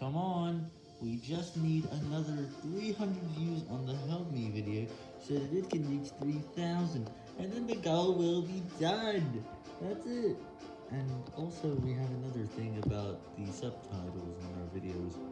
Come on, we just need another 300 views on the Help Me video so that it can reach 3,000, and then the goal will be done. That's it. And also, we have another thing about the subtitles on our videos.